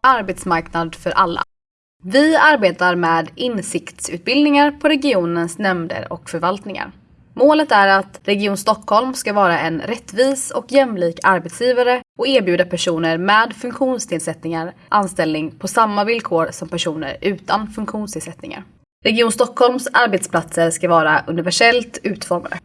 arbetsmarknad för alla. Vi arbetar med insiktsutbildningar på regionens nämnder och förvaltningar. Målet är att Region Stockholm ska vara en rättvis och jämlik arbetsgivare och erbjuda personer med funktionsnedsättningar anställning på samma villkor som personer utan funktionsnedsättningar. Region Stockholms arbetsplatser ska vara universellt utformade.